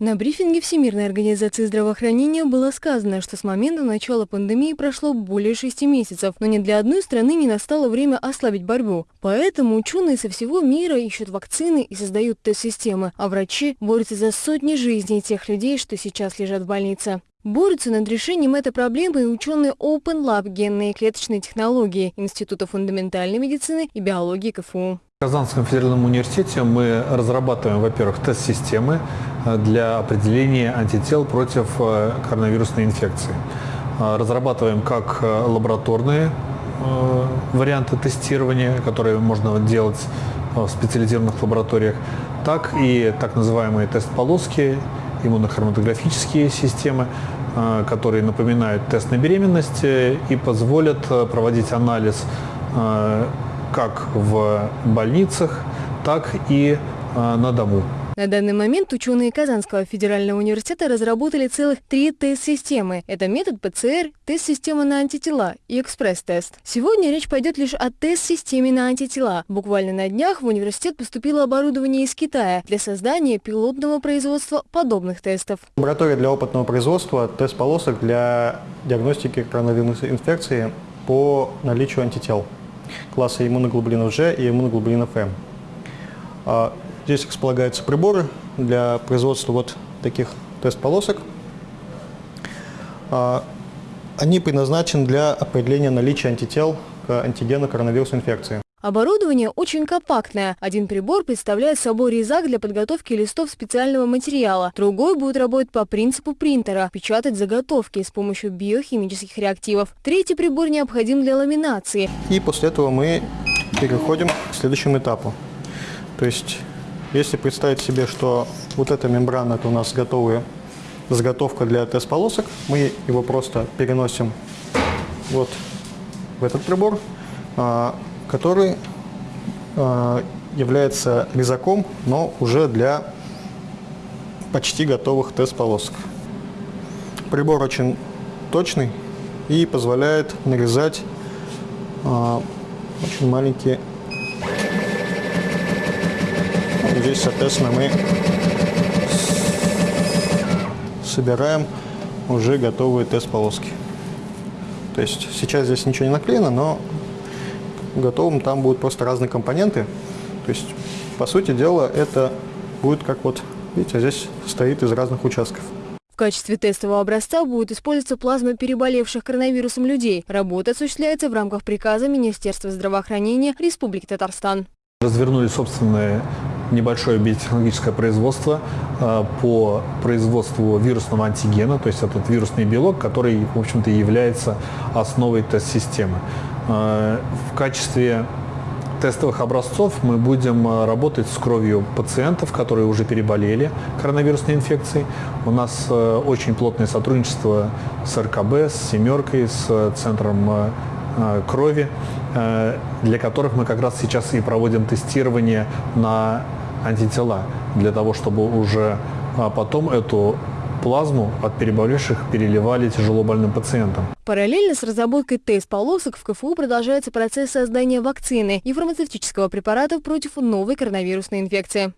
На брифинге Всемирной организации здравоохранения было сказано, что с момента начала пандемии прошло более шести месяцев, но ни для одной страны не настало время ослабить борьбу. Поэтому ученые со всего мира ищут вакцины и создают тест-системы, а врачи борются за сотни жизней тех людей, что сейчас лежат в больнице. Борются над решением этой проблемы и ученые Open Lab генные и клеточные технологии Института фундаментальной медицины и биологии КФУ. Казанском федеральном университете мы разрабатываем, во-первых, тест-системы э, для определения антител против э, коронавирусной инфекции. Э, разрабатываем как лабораторные варианты тестирования, которые можно делать в специализированных лабораториях, так и так называемые тест-полоски, иммунохроматографические системы, которые напоминают тест на беременность и позволят проводить анализ как в больницах, так и э, на дому. На данный момент ученые Казанского федерального университета разработали целых три тест-системы. Это метод ПЦР, тест-система на антитела и экспресс-тест. Сегодня речь пойдет лишь о тест-системе на антитела. Буквально на днях в университет поступило оборудование из Китая для создания пилотного производства подобных тестов. Лаборатория для опытного производства тест-полосок для диагностики коронавирусной инфекции по наличию антител класса иммуноглобулинов G и иммуноглобулинов М. А, здесь располагаются приборы для производства вот таких тест-полосок. А, они предназначены для определения наличия антител к антигену коронавирусной инфекции. Оборудование очень компактное. Один прибор представляет собой резак для подготовки листов специального материала. Другой будет работать по принципу принтера, печатать заготовки с помощью биохимических реактивов. Третий прибор необходим для ламинации. И после этого мы переходим к следующему этапу. То есть, если представить себе, что вот эта мембрана, это у нас готовая заготовка для тест-полосок, мы его просто переносим вот в этот прибор, а, который э, является резаком, но уже для почти готовых тест-полосок. Прибор очень точный и позволяет нарезать э, очень маленькие. Здесь, соответственно, мы собираем уже готовые тест-полоски. То есть сейчас здесь ничего не наклеено, но готовым там будут просто разные компоненты. То есть, по сути дела, это будет как вот, видите, здесь стоит из разных участков. В качестве тестового образца будет использоваться плазма переболевших коронавирусом людей. Работа осуществляется в рамках приказа Министерства здравоохранения Республики Татарстан. Развернули собственное небольшое биотехнологическое производство э, по производству вирусного антигена, то есть этот вирусный белок, который, в общем-то, является основой тест-системы. Э, в качестве тестовых образцов мы будем э, работать с кровью пациентов, которые уже переболели коронавирусной инфекцией. У нас очень плотное сотрудничество с РКБ, с «семеркой», с центром крови, для которых мы как раз сейчас и проводим тестирование на антитела, для того, чтобы уже а, потом эту плазму от переболевших переливали тяжело больным пациентам. Параллельно с разработкой тест-полосок в КФУ продолжается процесс создания вакцины и фармацевтического препарата против новой коронавирусной инфекции.